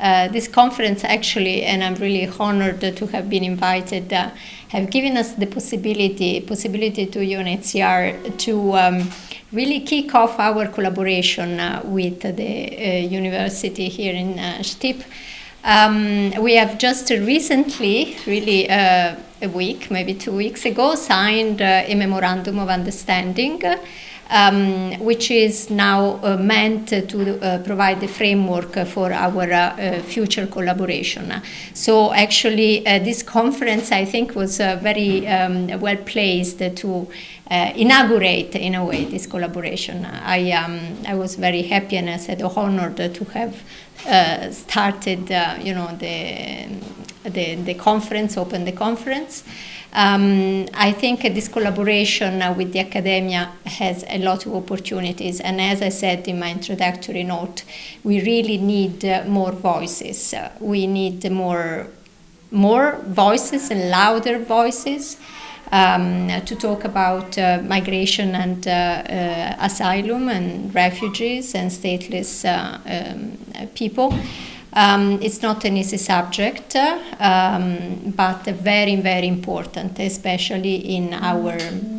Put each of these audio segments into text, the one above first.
uh, this conference actually, and I'm really honored to have been invited, uh, have given us the possibility possibility to UNHCR to um, really kick off our collaboration uh, with the uh, university here in uh, Stip. Um, we have just recently, really uh, a week, maybe two weeks ago, signed uh, a memorandum of understanding um, which is now uh, meant to uh, provide the framework for our uh, future collaboration. So actually, uh, this conference, I think, was uh, very um, well placed to uh, inaugurate, in a way, this collaboration. I, um, I was very happy and I said honored to have started, you know, the, the, the conference, open the conference. Um, I think this collaboration uh, with the academia has a lot of opportunities, and as I said in my introductory note, we really need uh, more voices. Uh, we need more, more voices and louder voices. Um, to talk about uh, migration and uh, uh, asylum and refugees and stateless um, people. Um, it's not an easy subject, um, but very, very important, especially in our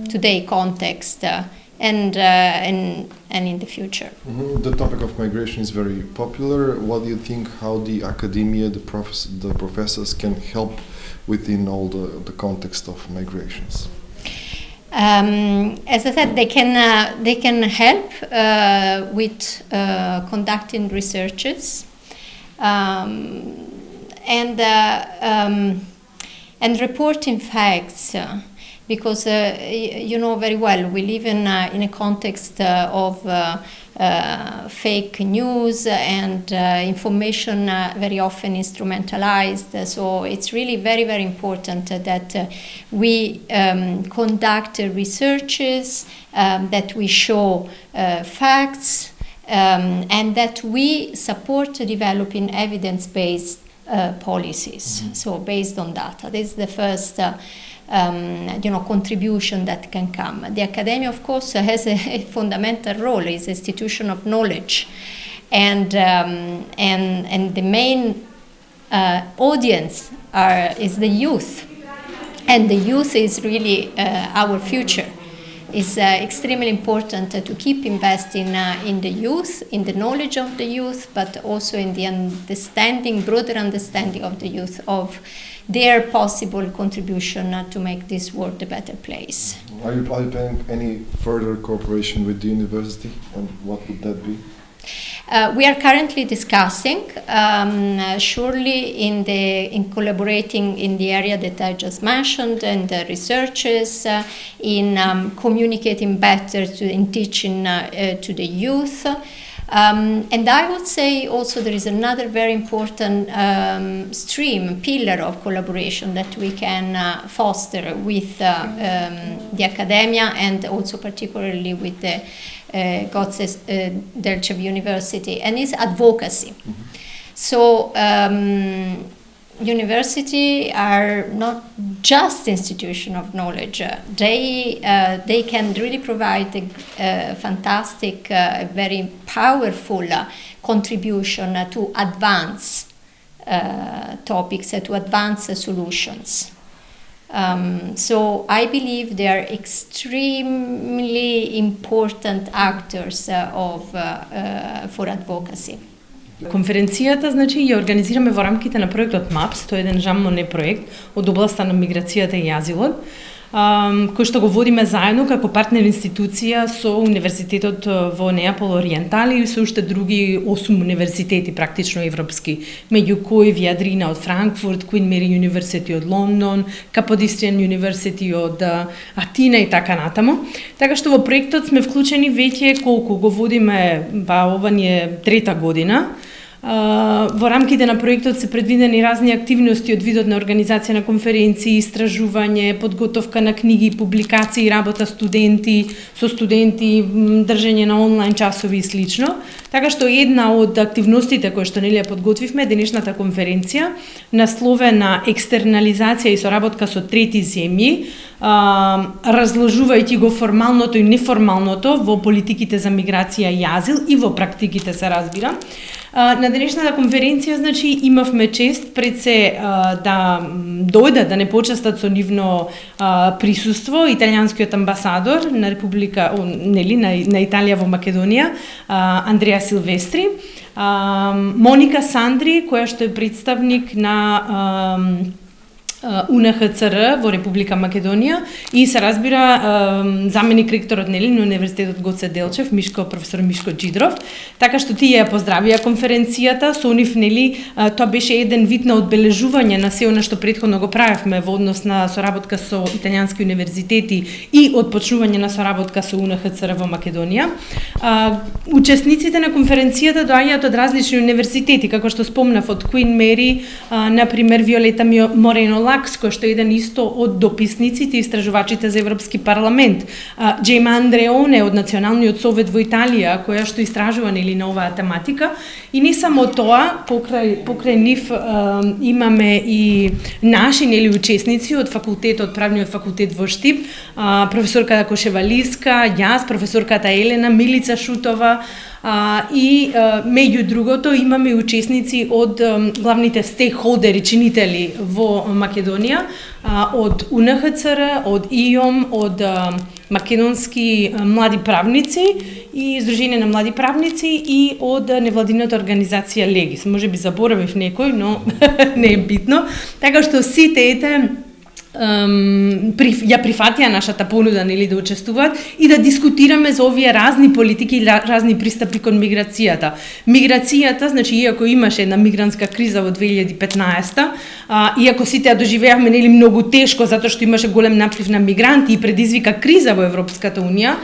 today context uh, and, uh, and, and in the future. Mm -hmm. The topic of migration is very popular. What do you think how the academia, the, profes the professors can help within all the, the context of migrations? Um, as I said, they can uh, they can help uh, with uh, conducting researches um, and uh, um, and reporting facts uh, because uh, you know very well we live in in a context of uh, fake news and uh, information uh, very often instrumentalized. So it's really very, very important that we um, conduct researches, um, that we show facts, um, and that we support developing evidence-based uh, policies. Mm -hmm. So based on data, this is the first. Uh, um, you know, contribution that can come. The academia, of course, has a, a fundamental role, is institution of knowledge. And, um, and, and the main uh, audience are, is the youth. And the youth is really uh, our future is uh, extremely important to keep investing uh, in the youth, in the knowledge of the youth, but also in the understanding, broader understanding of the youth of their possible contribution uh, to make this world a better place. Are you, are you planning any further cooperation with the university, and what would that be? Uh, we are currently discussing, um, uh, surely in the in collaborating in the area that I just mentioned, and the researchers uh, in um, communicating better to in teaching uh, uh, to the youth. Um, and I would say also there is another very important um, stream, pillar of collaboration that we can uh, foster with uh, um, the academia and also particularly with the uh, Gotze uh, Delchev University, and is advocacy. Mm -hmm. So um, university are not just institution of knowledge. They, uh, they can really provide a, a fantastic, uh, very powerful uh, contribution to advance uh, topics, to advance solutions. Um, so I believe they are extremely important actors uh, of, uh, for advocacy. Конференцијата значи ја организираме во рамките на проектот МАПС, тоа е еден жаммоне проект од областа на миграцијата и азилот, кој што го водиме заедно како партнер институција со Универзитетот во Неапол Ориентали и со уште други осум универзитети практично европски, меѓу кои Виадрина од Франкфурт, Queen Mary University од Лондон, Capodistrian University од Атина и така натаму. Така што во проектот сме вклучени веќе колку го водиме, ба ова ни е трета година, Во рамките на проектот се предвидени разни активности од видот на организација на конференции, истражување, подготовка на книги, публикации, работа студенти, со студенти, држење на онлайн часови и слично. Така што една од активностите кои што нели подготвивме денешната конференција насловена екстернализација и соработка со трети земји, разложувајќи го формалното и неформалното во политиките за миграција и азил и во практиките се разбира. А, на денешната конференција, значи, имавме чест пред се а, да дојдат, да не почестат со нивно а, присуство италијанскиот амбасадор на Република, о, нели, на, на Италија во Македонија, а, Андреа Силвестри, а, Моника Сандри, која што е представник на а, УНХЦР во Република Македонија и се разбира заменик ректорот нели на Универзитетот Гоце Делчев, Мишко професор Мишко Джидров, така што тие ја поздравија конференцијата, со нив нели тоа беше еден вид на одбележување на се она што претходно го правевме во однос на соработка со италијански универзитети и отпочнување на соработка со УНХЦР во Македонија. Учесниците на конференцијата доаѓаат од различни универзитети, како што спомнав од Queen Mary, на пример Виолета Морено Лакс, кој што е еден исто од дописниците и истражувачите за Европски парламент, Джейма Андреоне од Националниот совет во Италија, која што истражува нели на оваа тематика, и не само тоа, покрај покрај нив имаме и наши нели учесници од факултетот, правниот факултет во Штип, професорката Кошевалиска, јас, професорката Елена Милица Шутова, А, и а, меѓу другото имаме учесници од а, главните стейкхолдери, чинители во Македонија, а, од УНХЦР, од ИОМ, од а, македонски а, млади правници и Издружение на млади правници и од невладината организација Легис. Може би заборавив некој, но не е битно. Така што сите ете ем, при, ја прифатија нашата понуда нели да учествуваат и да дискутираме за овие разни политики и разни пристапи кон миграцијата. Миграцијата, значи иако имаше една мигрантска криза во 2015, а, иако сите ја доживеавме нели многу тешко затоа што имаше голем наплив на мигранти и предизвика криза во Европската унија,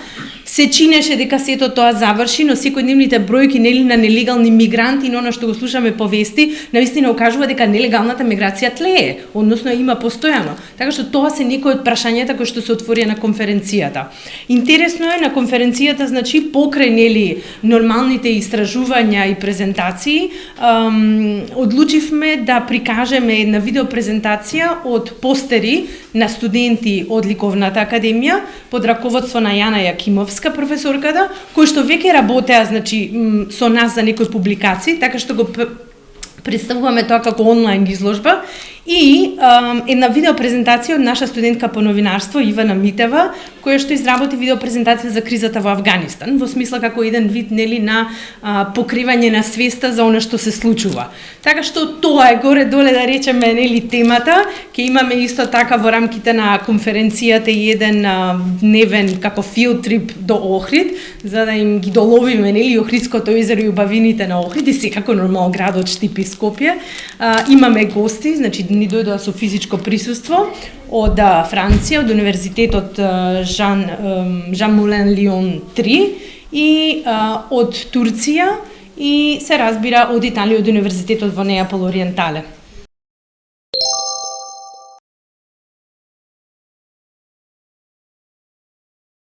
се чинеше дека сето тоа заврши, но секојдневните бројки нели на нелегални мигранти и на што го слушаме повести навистина укажува дека нелегалната миграција тлее, односно има постојано. Така што тоа се некои од прашањата кои што се отворија на конференцијата. Интересно е на конференцијата, значи покрај нели нормалните истражувања и презентации, одлучивме да прикажеме една видеопрезентација од постери на студенти од Ликовната академија под раководство на Јана Јакимовска професорката, кои што веќе работеа значи со нас за некои публикации, така што го представуваме тоа како онлайн изложба. И а, една видеопрезентација од наша студентка по новинарство Ивана Митева, која што изработи видеопрезентација за кризата во Афганистан, во смисла како еден вид нели на а, покривање на свеста за она што се случува. Така што тоа е горе доле да речеме нели темата, ќе имаме исто така во рамките на конференцијата и еден а, дневен како филд трип до Охрид, за да им ги доловиме нели Охридското езеро и убавините на Охрид и секако нормално градот Штипи Скопје. А, имаме гости, значи ни дојдоа со физичко присуство од Франција, од Универзитетот Жан, Жан Мулен Лион 3 и од Турција и се разбира од Италија од Универзитетот во Неапол Ориентале.